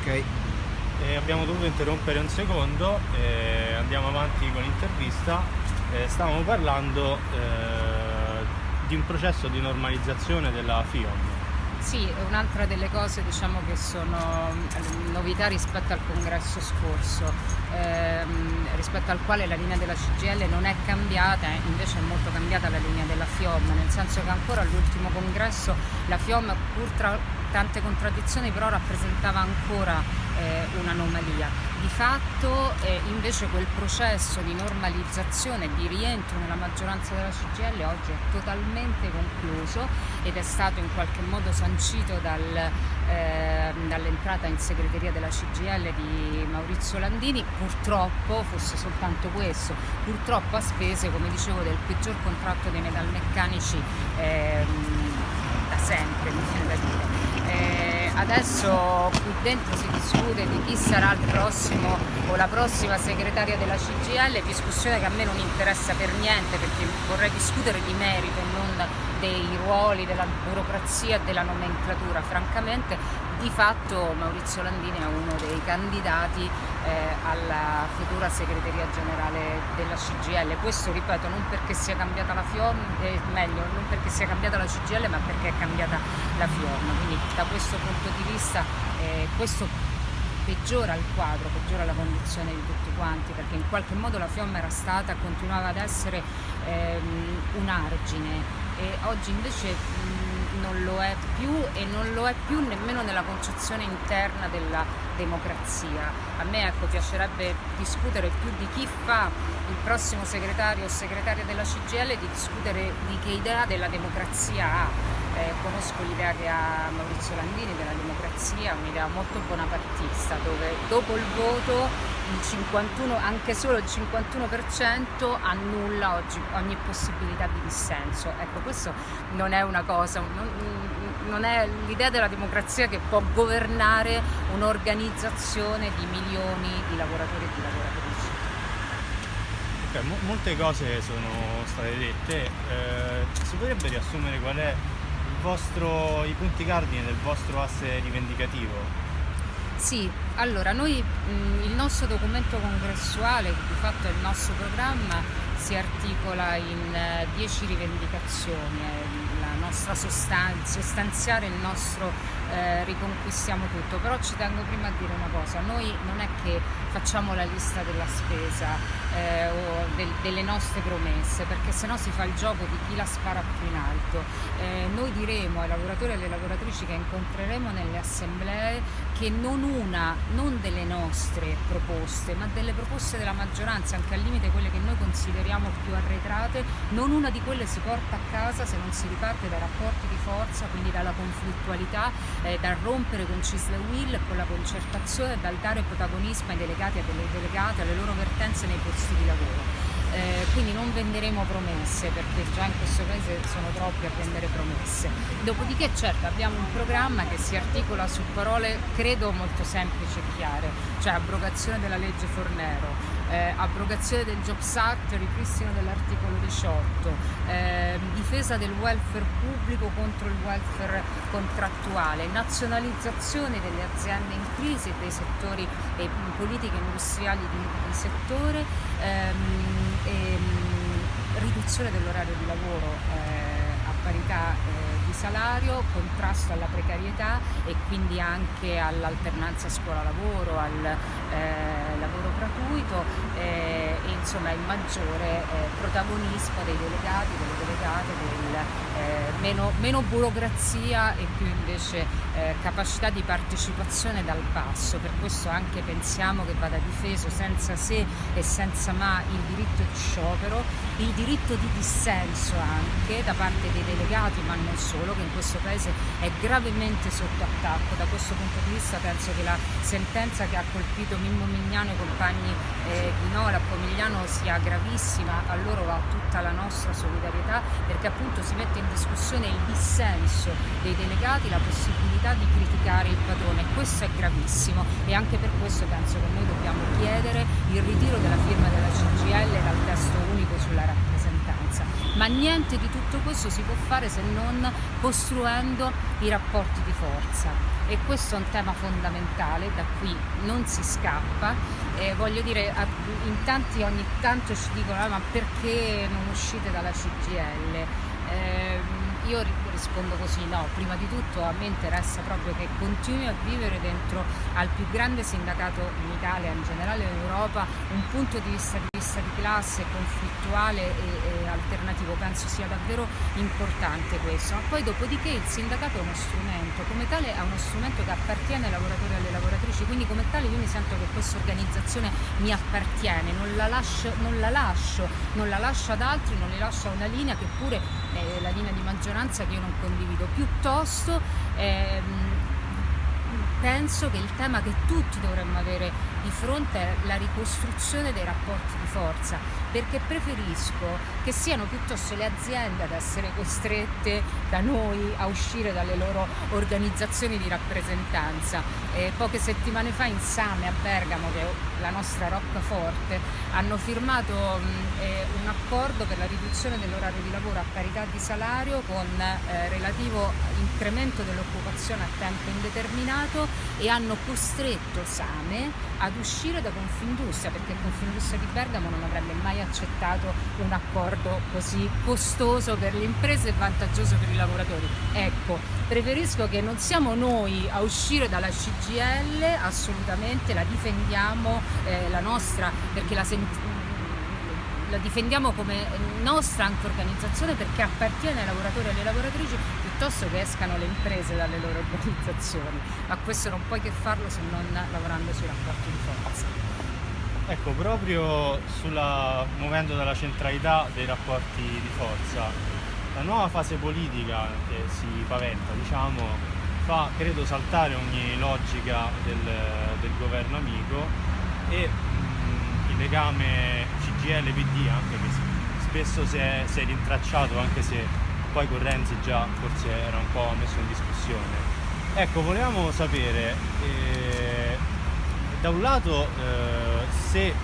Ok. E abbiamo dovuto interrompere un secondo e andiamo avanti con l'intervista. Eh, stavamo parlando eh, di un processo di normalizzazione della FIOM. Sì, un'altra delle cose diciamo, che sono mm, novità rispetto al congresso scorso, ehm, rispetto al quale la linea della CGL non è cambiata, invece è molto cambiata la linea della FIOM, nel senso che ancora all'ultimo congresso la FIOM pur tra tante contraddizioni però rappresentava ancora eh, un'anomalia. Di fatto eh, invece quel processo di normalizzazione, di rientro nella maggioranza della CGL oggi è totalmente concluso ed è stato in qualche modo sancito dal, eh, dall'entrata in segreteria della CGL di Maurizio Landini, purtroppo fosse soltanto questo, purtroppo a spese, come dicevo, del peggior contratto dei metalmeccanici ehm, da sempre, mi viene da dire. Eh, adesso qui dentro si discute di chi sarà il prossimo o la prossima segretaria della CGL, discussione che a me non interessa per niente perché vorrei discutere di merito e non dei ruoli, della burocrazia e della nomenclatura. Francamente di fatto Maurizio Landini è uno dei candidati alla futura segreteria generale della CGL. Questo ripeto non perché sia cambiata la FIOM, eh, meglio non perché sia cambiata la CGL ma perché è cambiata la FIOM. Quindi da questo punto di vista eh, questo peggiora il quadro, peggiora la condizione di tutti quanti, perché in qualche modo la FIOM era stata, continuava ad essere ehm, un argine e oggi invece mh, non lo è più e non lo è più nemmeno nella concezione interna della democrazia. A me ecco, piacerebbe discutere più di chi fa il prossimo segretario o segretaria della CGL, di discutere di che idea della democrazia ha eh, conosco l'idea che ha Maurizio Landini della democrazia, un'idea molto bonapartista, dove dopo il voto il 51, anche solo il 51% annulla oggi ogni possibilità di dissenso. Ecco, questo non è una cosa, non, non è l'idea della democrazia che può governare un'organizzazione di milioni di lavoratori e di lavoratrici. Okay, molte cose sono state dette, eh, si potrebbe riassumere qual è vostro, i punti cardine del vostro asse rivendicativo? Sì, allora noi mh, il nostro documento congressuale, che di fatto è il nostro programma, si articola in 10 uh, rivendicazioni, la nostra sostanza, sostanziare il nostro eh, riconquistiamo tutto, però ci tengo prima a dire una cosa, noi non è che facciamo la lista della spesa eh, o del, delle nostre promesse, perché sennò si fa il gioco di chi la spara più in alto. Eh, noi diremo ai lavoratori e alle lavoratrici che incontreremo nelle assemblee che non una, non delle nostre proposte, ma delle proposte della maggioranza, anche al limite quelle che noi consideriamo più arretrate, non una di quelle si porta a casa se non si riparte dai rapporti di forza, quindi dalla conflittualità eh, dal rompere con Cisle Will, con la concertazione, dal dare protagonismo ai delegati e alle delegate, alle loro vertenze nei posti di lavoro. Eh, quindi non venderemo promesse perché già in questo paese sono troppi a vendere promesse. Dopodiché certo abbiamo un programma che si articola su parole credo molto semplici e chiare, cioè abrogazione della legge Fornero, eh, abrogazione del Jobs Act, ripristino dell'articolo 18, eh, difesa del welfare pubblico contro il welfare contrattuale, nazionalizzazione delle aziende in crisi dei settori e politiche industriali di, di settore, ehm, e, ehm, riduzione dell'orario di lavoro eh, a parità eh, di salario, contrasto alla precarietà e quindi anche all'alternanza scuola-lavoro, al eh, lavoro gratuito eh, e insomma il maggiore eh, protagonismo dei delegati, delle delegate, del, eh, meno, meno, burocrazia e più invece eh, capacità di partecipazione dal basso. Per questo anche pensiamo che vada difeso senza se e senza ma il diritto di sciopero, il diritto di dissenso anche da parte dei delegati ma non solo che in questo paese è gravemente sotto attacco. Da questo punto di vista penso che la sentenza che ha colpito Mimmo Mignano e compagni eh, di Nora a Pomigliano sia gravissima, a loro va tutta la nostra solidarietà perché appunto si mette in discussione il dissenso dei delegati, la possibilità di criticare il padrone. Questo è gravissimo e anche per questo penso che noi dobbiamo chiedere il ritiro della firma della CGL dal testo unico sulla rappresentanza. Ma niente di tutto questo si può fare se non costruendo i rapporti di forza e questo è un tema fondamentale, da qui non si scappa. Eh, voglio dire, in tanti ogni tanto ci dicono ah, ma perché non uscite dalla CGL? Eh, io rispondo così, no, prima di tutto a me interessa proprio che continui a vivere dentro al più grande sindacato in Italia, in generale in Europa, un punto di vista di, vista di classe conflittuale e, alternativo, penso sia davvero importante questo, ma poi dopodiché il sindacato è uno strumento, come tale è uno strumento che appartiene ai lavoratori e alle lavoratrici, quindi come tale io mi sento che questa organizzazione mi appartiene, non la lascio, non la lascio, non la lascio ad altri, non le lascio a una linea che pure è la linea di maggioranza che io non condivido, piuttosto ehm, penso che il tema che tutti dovremmo avere di fronte è la ricostruzione dei rapporti di forza, perché preferisco che siano piuttosto le aziende ad essere costrette da noi a uscire dalle loro organizzazioni di rappresentanza. Eh, poche settimane fa in Same a Bergamo, che è la nostra roccaforte, hanno firmato eh, un accordo per la riduzione dell'orario di lavoro a parità di salario con eh, relativo incremento dell'occupazione a tempo indeterminato e hanno costretto Same ad uscire da Confindustria perché Confindustria di Bergamo non avrebbe mai accettato un accordo così costoso per le imprese e vantaggioso per i lavoratori. Ecco, preferisco che non siamo noi a uscire dalla CGL, assolutamente la difendiamo, eh, la nostra, perché la sentiamo la difendiamo come nostra anche organizzazione perché appartiene ai lavoratori e alle lavoratrici piuttosto che escano le imprese dalle loro organizzazioni, ma questo non puoi che farlo se non lavorando sui rapporti di forza. Ecco, proprio sulla, muovendo dalla centralità dei rapporti di forza, la nuova fase politica che si paventa, diciamo, fa credo saltare ogni logica del, del governo amico e legame CGL-PD anche che spesso si è, si è rintracciato anche se poi con Renzi già forse era un po' messo in discussione. Ecco, volevamo sapere eh, da un lato eh, se eh,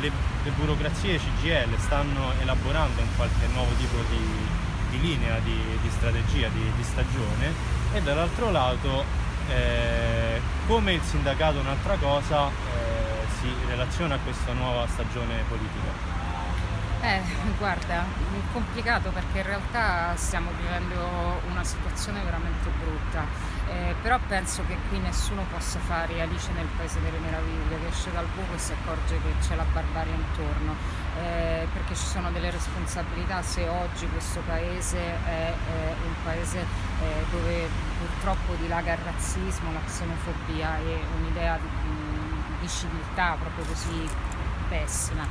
le, le, burocrazie CGL stanno elaborando un qualche nuovo tipo di, di linea, di, di strategia, di, di, stagione e dall'altro lato eh, come il sindacato un'altra cosa eh, si relaziona a questa nuova stagione politica. Eh, guarda, è complicato perché in realtà stiamo vivendo una situazione veramente brutta, eh, però penso che qui nessuno possa fare Alice nel Paese delle Meraviglie, che esce dal buco e si accorge che c'è la barbarie intorno, eh, perché ci sono delle responsabilità se oggi questo Paese è, è un Paese eh, dove purtroppo dilaga il razzismo, la xenofobia e un'idea di, di civiltà proprio così pessima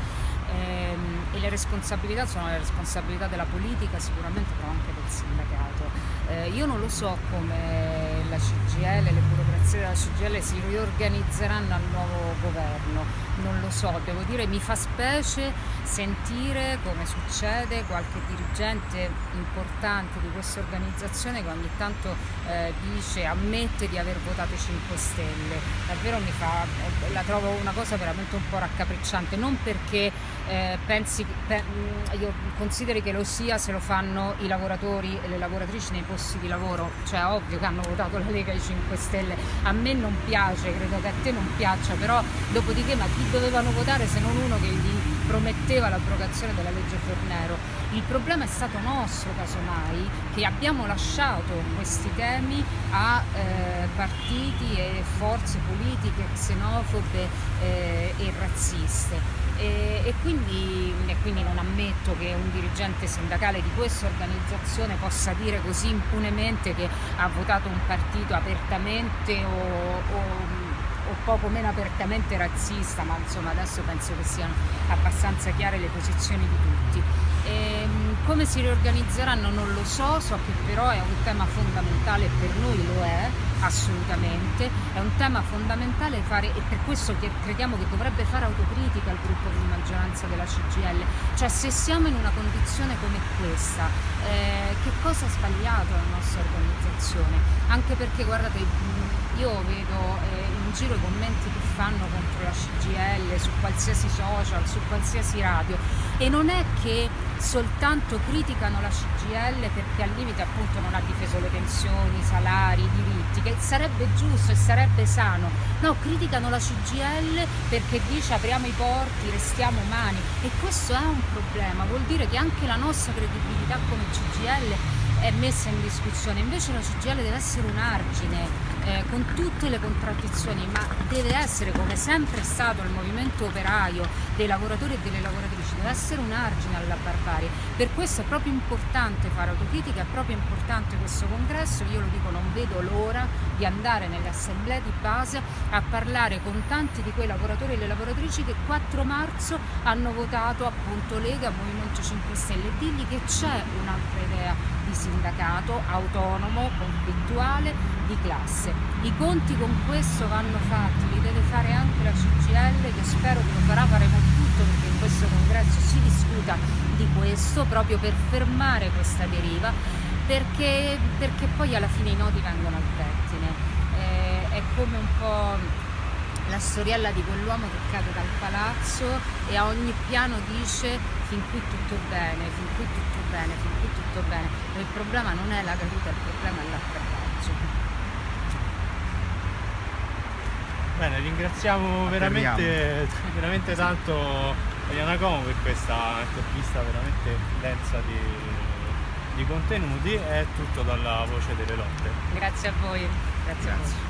ehm, e le responsabilità sono le responsabilità della politica sicuramente però anche del sindacato. Eh, io non lo so come la CGL, le burocrazie della CGL si riorganizzeranno al nuovo governo, non lo so, devo dire mi fa specie sentire come succede qualche dirigente importante di questa organizzazione che ogni tanto eh, dice, ammette di aver votato i 5 Stelle, davvero mi fa, la trovo una cosa veramente un po' raccapricciante, non perché eh, pensi, per, mm, io consideri che lo sia se lo fanno i lavoratori e le lavoratrici nei posti di lavoro, cioè ovvio che hanno votato la Lega ai 5 Stelle, a me non piace, credo che a te non piaccia, però dopodiché ma chi dovevano votare se non uno che gli prometteva l'abrogazione della legge Fornero? Il problema è stato nostro casomai che abbiamo lasciato questi temi a eh, partiti e forze politiche xenofobe eh, e razziste e, e, quindi, e, quindi, non ammetto che un dirigente sindacale di questa organizzazione possa dire così impunemente che ha votato un partito apertamente o, o, o poco meno apertamente razzista, ma insomma adesso penso che siano abbastanza chiare le posizioni di tutti. E, ehm, come si riorganizzeranno non lo so, so che però è un tema fondamentale per noi lo è, assolutamente, è un tema fondamentale fare e per questo crediamo che dovrebbe fare autocritica il gruppo di maggioranza della CGL, cioè se siamo in una condizione come questa, eh, che cosa ha sbagliato la nostra organizzazione? Anche perché guardate, io vedo eh, in giro i commenti che fanno contro la CGL su qualsiasi social, su qualsiasi radio e non è che soltanto criticano la CGL perché al limite appunto non ha difeso le pensioni, i salari, i diritti, che sarebbe giusto e sarebbe sano, no, criticano la CGL perché dice apriamo i porti, restiamo umani e questo è un problema, vuol dire che anche la nostra credibilità come CGL è messa in discussione, invece la CGL deve essere un argine eh, con tutte le contraddizioni, ma deve essere come sempre è stato il movimento operaio dei lavoratori e delle lavoratrici, deve essere un argine alla barbarie. Per questo è proprio importante fare autocritica, è proprio importante questo congresso, io lo dico non vedo l'ora di andare nelle assemblee di base a parlare con tanti di quei lavoratori e le lavoratrici che 4 marzo hanno votato appunto Lega, Movimento 5 Stelle. E digli che c'è un'altra idea di sindacato autonomo, conflittuale, di classe. I conti con questo vanno fatti, li deve fare anche la CGL che spero che lo farà, faremo tutto perché in questo congresso si discuta di questo proprio per fermare questa deriva perché, perché poi alla fine i nodi vengono al pettine. Eh, è come un po' la storiella di quell'uomo che cade dal palazzo e a ogni piano dice fin qui tutto bene, fin qui tutto bene, fin qui tutto bene. Ma il problema non è la caduta, il problema è l'atterraggio. Bene, ringraziamo veramente, veramente tanto Eliana Como per questa intervista veramente densa di, di contenuti. È tutto dalla voce delle lotte. Grazie a voi. Grazie. Grazie.